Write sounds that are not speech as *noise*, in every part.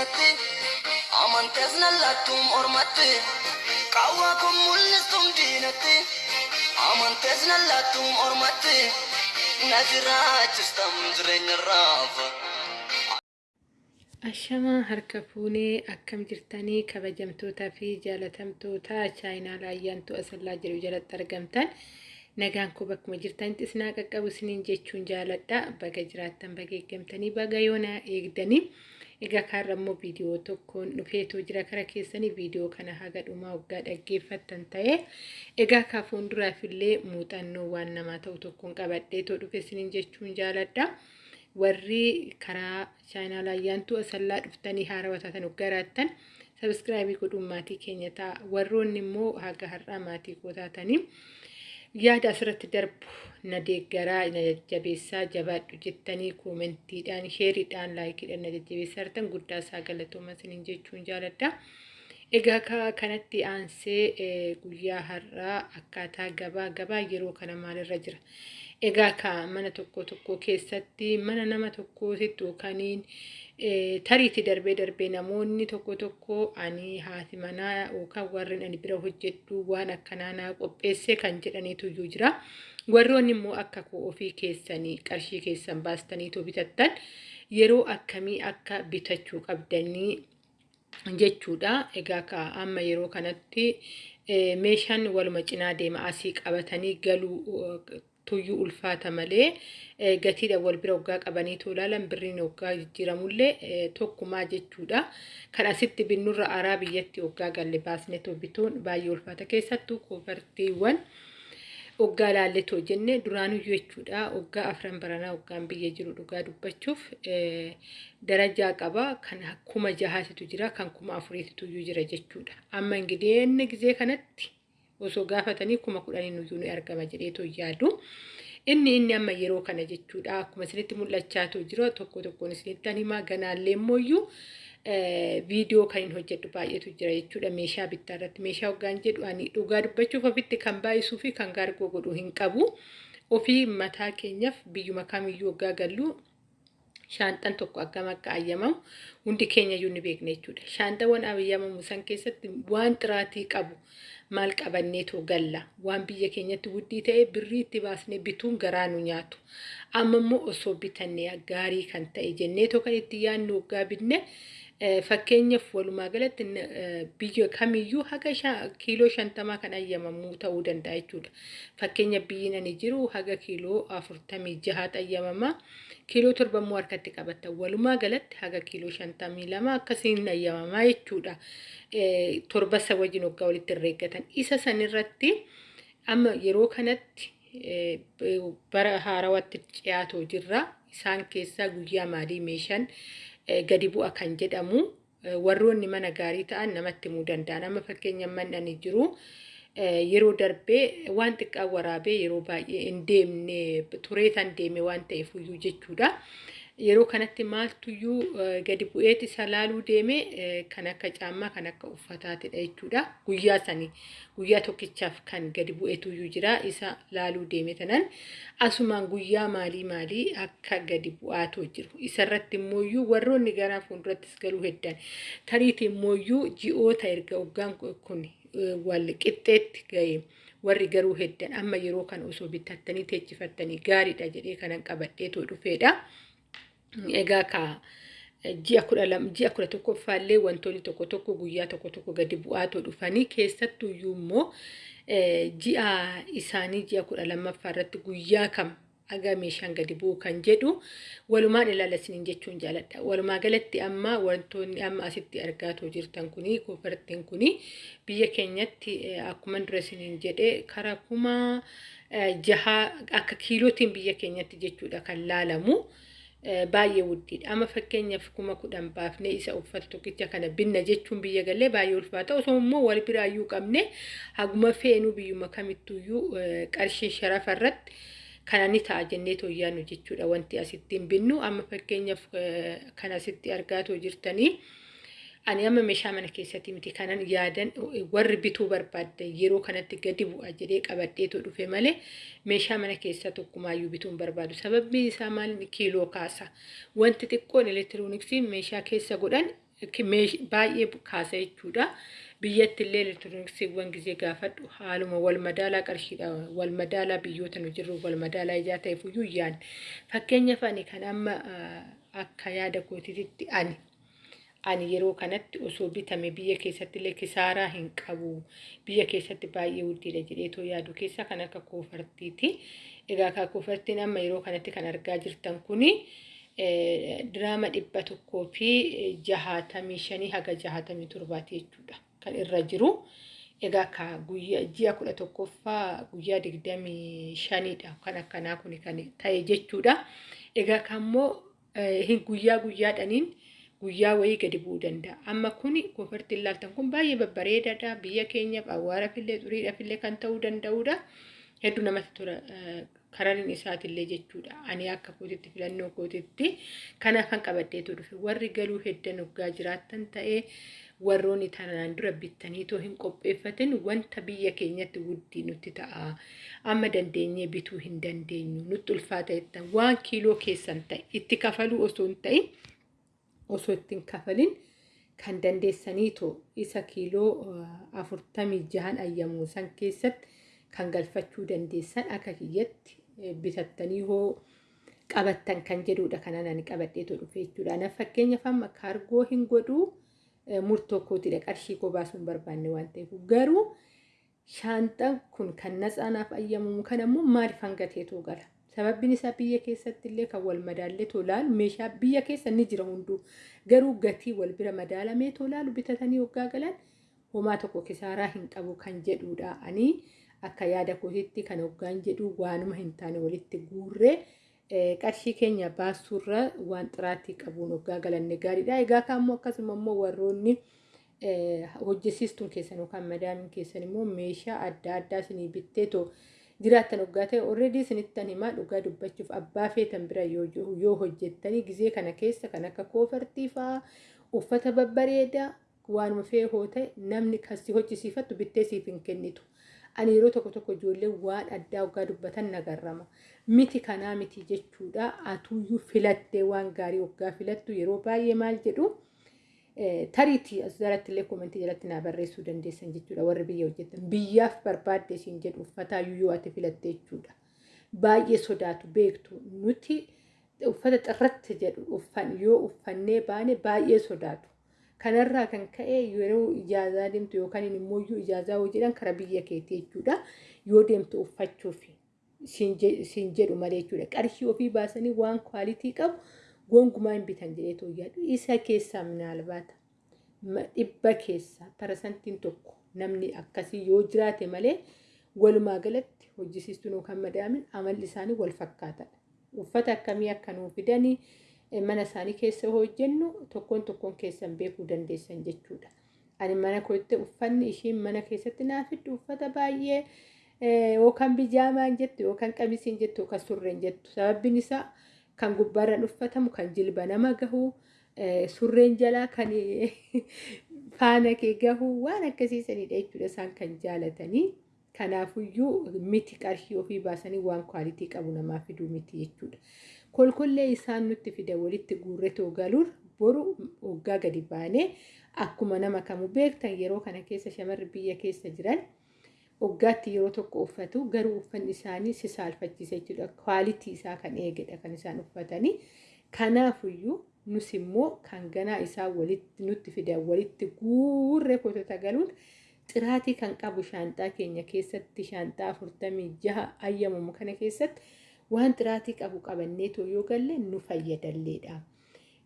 diinatti amantees nallattuun ormatti qawwaa kun mul'istuun diinatti amantees nallattuun ormatti na jiraachistam jireenya raafa. Ashamaa harka fuunee akkam jirtanii kabajamtootaa fi jaalatamtoota chaayinaa laayyaantu asallaa jiru jalatti argamtan nagaan koo bakkuma jirtanitti isinaa qaqqabu isiniin jechuun jaaladha baga jiraattan baga eeggamtanii baga yoona eegdanii egaa kaarra immoo viidiyoo tokkoon dhufeetoo jira kara keessanii viidiyoo kana haga dhumaa waggaa dhaggeeffattan ta'e egaa kaa fuulduraaf illee muuxannoo waan namaa ta'u tokkoon qabadheetoo dhufe isiniin jechuun jaaladha. warri karaa chaayinaa laayyaantu asallaa dhuftanii haarawaa taatan garaattan sabiskiraabii godhuun maatii keenya ta'a warroonni immoo haga har'aa maatii koo taatanii yaada asirratti darbu na deeggaraa na jajjabeessaa jabaadhu jettanii koomentiidhaan sheeriidhaan laayikiidhaan na jajjabeessaa jirtan guddaa isaa galatooma isiniin jechuun jaaladha. Egaa kanatti aansee guyyaa har'aa akkaataa gabaa gabaa yeroo kana maalirra jira? Egaa ka mana tokko tokko keessatti mana nama tokkootitti yookaaniin tariitti darbee darbee namoonni tokko tokko ani haati manaa yookaan warreen ani bira hojjedhu waan akkanaa naa qopheessee kan jedhaniitu iyyuu jira. Warroonni immoo akka ofii keessanii qarshii keessan baastaniitu bitattan yeroo akkamii akka bitachuu qabdanii jechuudha. Egaa ka amma yeroo kanatti meeshaan waluma cinaa deema asii qabatanii galuu tuyyuu ulfaata malee gatiidha wal bira waggaa qabanii ilaalan birriin waggaa jijjiiramullee tokkumaa jechuudha. Kan asitti binnurra araa biyyatti waggaa galle baasnee bituun baay'ee ulfaata keessattuu koofartiiwwan waggaa laalletoo jenne duraanuyyuu jechuudha waggaa afran baranaa waggaan biyya jiru dhugaa dubbachuuf darajaa qaba kan kuma jahaatitu jira kan kuma afuriititu jira jechuudha. Amma inni gizee kanatti osoo gaafatanii kuma kudhanii nuyyuu ni argama jedheetoo yaadu. Inni inni amma yeroo kana jechuudha akkuma isinitti mul'achaatu jira tokko tokkoon isinitti himaa ganaallee immoo viidiyoo kan hin hojjedhu baay'eetu jira jechuudha meeshaa bittaa irratti meeshaa hoggaan jedhu ani dhugaa dubbachuuf ofitti kan baay'isuu fi kan gaargoo godhu hin qabu ofii mataa keenyaaf biyyuma kamiyyuu hoggaa gallu shaanxan tokko akkam akka ayyamamu hundi keenya iyyuu ni beekna jechuudha. Shaanxawwan ayyamamu san keessatti waan xiraatii qabu maal qabanneetoo galla waan biyya keenyatti guddii ta'e birrii itti baasnee bituun garaa nu nyaatu. Amma immoo osoo bitannee gaarii kan ta'e jenneetoo kan itti yaadnu hoggaa binne fakkeenyaaf walumaa galatti biyya kamiyyuu haga kiiloo shantamaa kan ayyamamuu ta'uu danda'a jechuudha. Fakkeenya biyyi ani jiru haga kiiloo afurtamii jahaatu ayyamama. Kiiloo torba immoo harkatti qabata. Walumaa galatti haga kiiloo shantamii lama akkasiin ayyamamaa jechuudha. Torba isa wajjin waggaa walitti herreeggatan. Isa sanirratti amma yeroo kanatti bara haarawatti dhiyaatoo jirra. Isaan keessaa guyyaa maalii meeshaan gadi bu'a kan jedhamu warroonni mana gaarii ta'an namatti himuu danda'an. Amma fakkeenya manni jiru yeroo darbee waan xiqqaa waraabee yeroo baay'ee hin deemne turee deeme waan ta'eef iyyuu jechuudha. Yeroo kanatti maaltuyyuu gadi bu'eeti isa laaluu deeme kan akka caammaa kan akka uffataatidha jechuudha. Guyyaa sanii guyyaa tokkichaaf kan gadi bu'eetuyyuu jira isa laaluu deeme tanan asumaan guyyaa maalii maalii akka gadi bu'aatoo jiru. Isarratti immooyyuu warroonni gara fuuldurattis galuu heddan tariiti immooyyuu ji'oota erga waggaan kun wal qixxeetti ga'e. warri garuu heddan amma yeroo kana osoo bitattanii teechifattanii gaariidha jedhee kanan qabadheetoo dhufeedha. Egaa ka ji'a kudha lama ji'a kudha tokkoffaallee wantoonni tokko tokko guyyaa tokko tokko gadi bu'aatoo dhufanii keessattuyyuu immoo ji'a isaanii ji'a kudha lammaffaa irratti guyyaa kam aga meeshaan gadi bu'u kan jedhu walumaan ilaalasiniin jechuun jaaladha. Walumaa galatti amma wantoonni amma asitti argaatoo jirtan kuni kofartiin kuni biyya keenyatti akkuma dura isiniin jedhe karaa kuma jaha akka kiilootiin biyya keenyatti jechuudha kan laalamu. Baay'ee wuddiidha. Amma fakkeenyaaf kuma kudhan baafnee isa uffata tokkicha kana binna jechuun biyya galee baay'ee ulfaata. Osoo immoo wal biraayyuu qabne haguma feenuu biyyuma kamittuyyuu qarshii sharafa irratti kana ni ta'a jennee tooyyaanu jechuudha wanti asitti hin binnu. Amma fakkeenyaaf kan asitti argaatoo jirtanii Ani amma meeshaa mana keessatti miti kanan yaadan warri bituu barbaadde yeroo kanatti gadi bu'a jedhee qabadheetu dhufe malee meeshaa mana keessaa tokkumaayyuu bituu hin barbaadu. Sababni isaa maal kiiloo kaasa. Wanti xiqqoon elektirooniksii meeshaa keessa godhan baay'ee kaasa jechuudha. Biyyatti illee elektirooniksiiwwan gizee gaafadhu haaluma wal madaalaa qarshiidha wal madaalaa biyyoota nu jirru wal madaalaa ijaa ta'eef iyyuu yaan fakkeenyaaf ani kan amma akka yaada kootiitti ani ani yeroo kanatti osoo bitame biyya keessatti illee kisaaraa hin qabu biyya keessatti baay'ee guddiidha jedheetoo yaadu keessa kan akka koofartiiti egaa akka koofartiin amma yeroo kanatti kan argaa jirtan kuni. diraama dhibba tokkoo fi jahaatamii shanii haga jahaatamii torbaati jechuudha kan irra jiru. Egaa ka guyyaa ji'a kudha tokkoffaa guyyaa digdamii shaniidha kan akkanaa kun kan ta'e jechuudha. Egaa kammoo guyyaa guyyaadhaniin guyyaa wayii gadi bu'uu danda'a. Amma kun koofartiin ilaaltan kun baay'ee babbareedaadha. Biyya keenyaaf awwaarafillee xuriidhaafillee kan ta'uu danda'udha. Hedduu namatti tola. Karariin isaatillee jechuudha. Ani akka kootitti filannoo kootitti kanaafan qabaddeetu dhufe. Warri galuu heddan hoggaa jiraattan ta'ee warroonni tanaan dura bittaniitoo hin qopheeffatin wanta biyya keenyatti guddii nutti ta'a. Amma dandeenyee bituu hin dandeenyu. Nutti ulfaata waan kiiloo keessan ta'e itti kafaluu osoo hin ta'in osoo ittiin kafalin kan dandeessaniitoo isa kiiloo afurtamii jahan ayyamu san keessatti kan galfachuu dandeessan akka kiyyatti bitattanii hoo qabattan kan jedhudha kanan ani qabadheetu dhufe jechuudha. Ana fakkeenyaaf amma kaargoo hin godhuu murtoo kootiidha qarshii koo baasuu hin barbaanne waan ta'eef garuu shaanxaan kun kan natsaanaaf ayyamumu kan ammoo maaliif hangateetu gala. Sababbiin isaa biyya keessatti illee kan wal madaallee tolaalu meeshaa biyya keessa ni jira hunduu garuu gatii wal bira madaalamee tolaalu bitatanii hoggaa galan homaa tokko kisaaraa hin qabu kan jedhudha. Ani akka yaada kootiitti kan hoggaan jedhu waanuma hin taane walitti guurree qarshii keenya baasuurra waan xiraatii qabuun hoggaa galanne gaariidha. Egaa kaammoo akkasuma immoo warroonni hojjesiistuun keessan yookaan madaamiin keessan immoo meeshaa adda addaa isinii bitteetoo jiraattan hoggaa ta'e alreedii isinittan himaa dhugaa dubbachuuf abbaa feetan bira yoo hojjettanii gizee kana keessa kan akka koofartii fa'aa uffata babbareedaa waanuma feehoo ta'e namni kasi hojjisiifattu bittee siif hin kennitu. Ani yeroo tokko tokko ijoollee waan addaa hoggaa dubbatan nagarrama. Miti kanaa miti jechuudha. Atuuyyuu filattee waan gaarii hoggaa filattu yeroo baay'ee maal jedhu tariitii as jalatti illee koomentii jalatti naa barreessuu dandeessan jechuudha warri biyya hojjetan. Biyyaaf barbaadde siin jedhu uffataayyuu yoo ati filatte jechuudha. Baay'ee sodaatu beektu nuti uffata xirratti jedhu yoo uffannee baane baay'ee sodaatu. Kanarraa kan ka'e yeroo ijaazaa deemtu yookaan immoo ijaazaa hojii jedhan karaa biyya keetii jechuudha. Yoo deemtu uffachuuf siin jedhu malee jechuudha. Qarshii ofii baasanii waan kwaalitii qabu gonkumaa hin bitan jedhee yaadu. Isa keessaa minaalbaata dhibba keessaa parasantiin tokko namni akkasii yoo jiraate malee walumaa galatti hojjisiistuun yookaan madaamin amalli isaanii wal fakkaatadha. Uffata akkamii akka nuu fidanii mana isaanii keessa hojjennu tokkoon tokkoon keessan beekuu dandeessan jechuudha. Ani mana kootti uffanni ishiin mana keessatti naa fiddu uffata baay'ee yookaan bijaamaan jettu yookaan qamisiin jettu yookaan surreen jettu. Sababbiin isaa kan gubbaarraan uffatamu kan jilba nama gahu surreen jalaa kan *laughs* faana kee gahu waan akkasiisanidha jechuudha isaan kan jaalatanii. Kanaafuyyuu miti qarshii ofii baasanii waan kwaalitii qabu namaa fiduu miti jechuudha. Kolkollee isaan nutti fida walitti guurretoo galuun boru waggaa gadi baanee akkuma nama kamuu beektan yeroo kana keessa shamarri biyya keessa jiran waggaatti yeroo tokko uffatu garuu uffanni isaanii si saalfachiisa jechuudha. Kwaalitii isaa kan eegedha kan isaan uffatanii. Kanaafuyyuu nus immoo kan ganaa isaa walitti nutti fidan walitti guurree kotota galuun xiraatii kan qabu shaanxaa keenya keessatti shaanxaa afurtamii jaha ayyamamu kana keessatti waan xiraatii qabu qabannee yoo galle nu fayyadalleedha.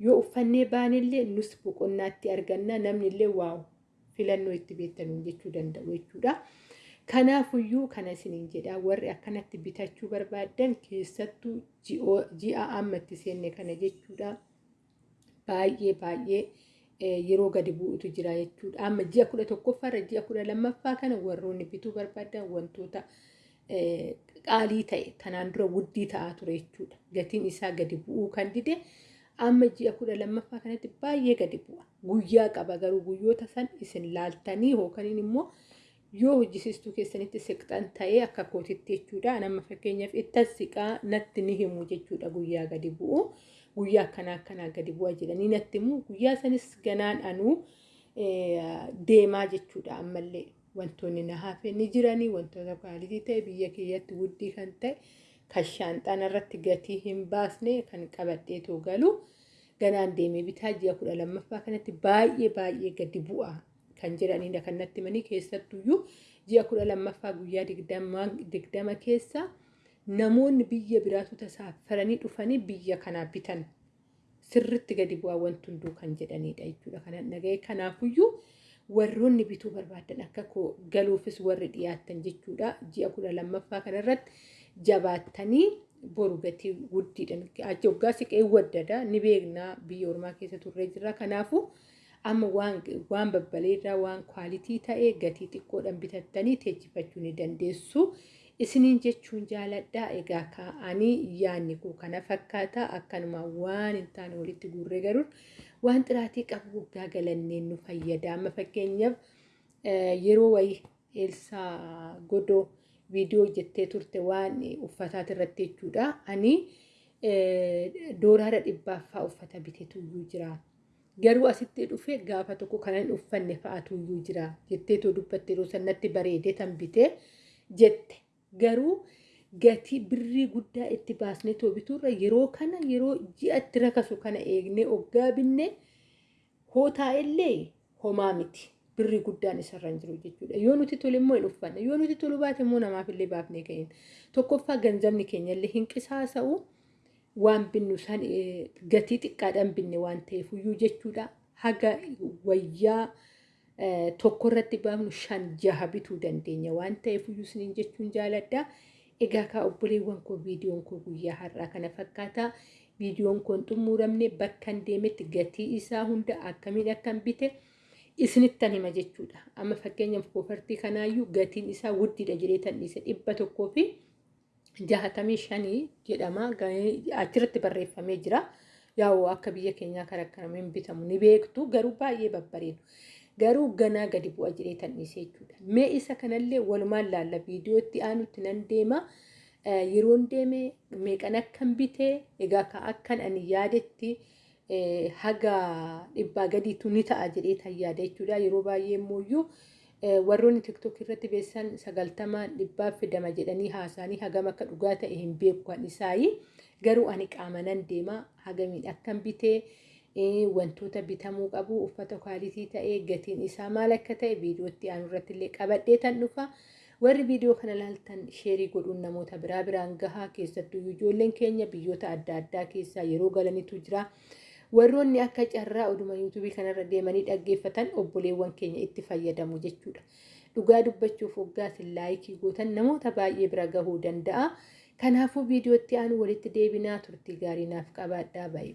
Yoo uffannee baanellee nus boqonnaatti arganna namni illee waaw filannoo itti beektanuun jechuu danda'u jechuudha. Kanaafuyyuu kana isiniin jedha warri akkanatti bitachuu barbaadan keessattuu ji'a amma itti seenne kana jechuudha. Baay'ee baay'ee yeroo gadi bu'utu jira jechuudha. Amma ji'a kudha tokkoffaarra ji'a kudha lammaffaa kana warroonni bituu barbaadan wantoota qaalii ta'e tanaan dura wuddii ta'aa ture jechuudha. Gatiin isaa gadi bu'uu kan dide amma ji'a kudha lammaffaa kanatti baay'ee gadi bu'a. guyyaa qaba garuu guyyoota san isin laaltanii hookaniin immoo yoo hojjisiistuu keessanitti siqxan ta'ee akka kootitti jechuudha. Nama fakkeenyaaf itti siqaa natti ni himu jechuudha guyyaa gadi bu'u. Guyyaa akkanaa akkanaa gadi bu'a jedhanii natti himu. Guyyaa sanis ganaan anuu deemaa jechuudha ammallee. Wantoonni na hafe ni jiranii wantoota kwaalitii ta'e biyya keeyyatti guddii kan ta'e kan shaanxaan irratti gatii hin baasne kan qabadheetoo galu ganaan deemee bitaa ji'a kudha lammaffaa kanatti baay'ee baay'ee gadi bu'a kan jedhanidha kan natti himanii keessattuyyuu ji'a kudha lammaffaa guyyaa digdama keessa namoonni biyya biraatu tasaaffaranii dhufanii biyya kanaa bitan. Sirritti gadi bu'aa wanti hunduu kan jedhanidha jechuudha kanan dhaga'e kanaafuyyuu warroonni bituu barbaadan akka galuufis warri dhiyaattan jechuudha ji'a kudha lammaffaa kanarratti jabaattanii boru gatii guddiidhaan achi waggaa siqee waddada. Ni beeknaa biyya ormaa keessa turree jirra. Kanaafu amma waan babbaleerraa waan kwaalitii ta'ee gatii xiqqoodhaan bitattanii teechifachuu ni dandeessu. Isiniin jechuun jaaladhaa egaa kaa'anii yaadni koo kana fakkaataa akkanuma waan hin taane walitti guurree garuu waan xiraatii qabu waggaa galanneen nu fayyada. Amma fakkeenyaaf yeroo wayii Eelsaa Godoo viidiyoo hojjettee turte waan uffataati irratti jechuudha. Ani dooraara dhibbaaffaa uffata biteetu iyyuu jira. Garuu asitti dhufe gaafa tokko kanan uffanne fa'aatu iyyuu jira. Jetteetoo dubbatte yeroo sanatti bareedee tan bitee jette. Garuu gatii birrii guddaa itti baasnee too bituurra yeroo kana yeroo ji'a itti rakasu kana eegnee oggaa binne hootaa illee homaa miti. Birrii guddaan isarra hin jiru jechuudha. Yoo nuti tole immoo hin uffanne. Yoo nuti tolu baate immoo namaaf illee baafnee ka'in. Tokkoffaa ganzabni keenya illee hin qisaasa'u. Waan binnu san gatii xiqqaadhaan binne waan ta'eef iyyuu jechuudha. Haga wayyaa tokko irratti baafnu shan jaha bituu dandeenya waan ta'eef iyyuu isiniin jechuun jaaladha. Egaa kaa obboleewwan koo viidiyoon koo guyyaa har'aa kana fakkaata. Viidiyoon koo hin xumuramne bakka deemetti gatii isaa hunda akkamiin akkan bite isinittan hima jechuudha. Amma fakkeenyaaf koofartii kanaayyuu gatiin isaa guddiidha jedhee tan dhiise dhibba tokkoo fi jahatamii shanii jedhama. Achirratti barreeffamee jira. Yaa'u akka biyya keenyaa kan akkanamiin bitamu ni beektu garuu baay'ee babbareedu. Garuu ganaa gadi bu'a jedhee tan dhiise jechuudha. Mee isa kanallee walumaan laalla viidiyootti aanutti nan deema. Yeroon deeme meeqan akkan bitee egaa ka akkan ani yaadetti haga dhibbaa gadiitu ni ta'a jedhee tan yaada jechuudha. Yeroo baay'ee immoo warroonni tiktok irratti beessan sagaltama dhibbaaf fidama jedhanii haasanii hagam akka dhugaa ta'e hin beeku isaayi. Garuu ani qaama nan deema hagamiin akkan bitee wantoota bitamuu qabu uffata kwaalitii ta'ee gatiin isaa maal akka ta'e viidiyootti aanu irratti illee qabadhee tan dhufa. Warri viidiyoo kana ilaaltan sheerii godhuun namoota biraa biraan gahaa keessattuu ijoolleen keenya biyyoota adda addaa keessaa yeroo galanitu jira. Warroonni akka carraa oduma yuutuubii kanarra deemanii dhaggeeffatan obboleewwan keenya itti fayyadamu jechuudha. Dhugaa dubbachuuf hoggaatiin laayikii gootan namoota baay'ee bira gahuu danda'a. Kanaafuu viidiyootti aanu walitti deebinaa turtii gaarii naaf qabaadhaa baay'ee.